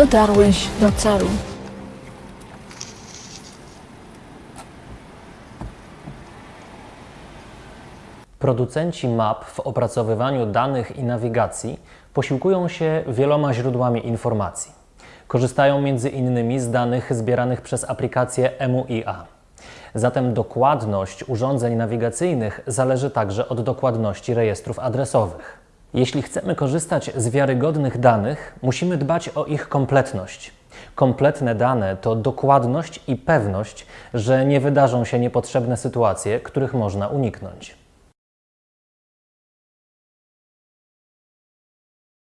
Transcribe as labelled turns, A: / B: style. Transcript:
A: Dotarłeś do celu.
B: Producenci map w opracowywaniu danych i nawigacji posiłkują się wieloma źródłami informacji. Korzystają m.in. z danych zbieranych przez aplikację MUIA. Zatem dokładność urządzeń nawigacyjnych zależy także od dokładności rejestrów adresowych. Jeśli chcemy korzystać z wiarygodnych danych, musimy dbać o ich kompletność. Kompletne dane to dokładność i pewność, że nie wydarzą się niepotrzebne sytuacje, których można uniknąć.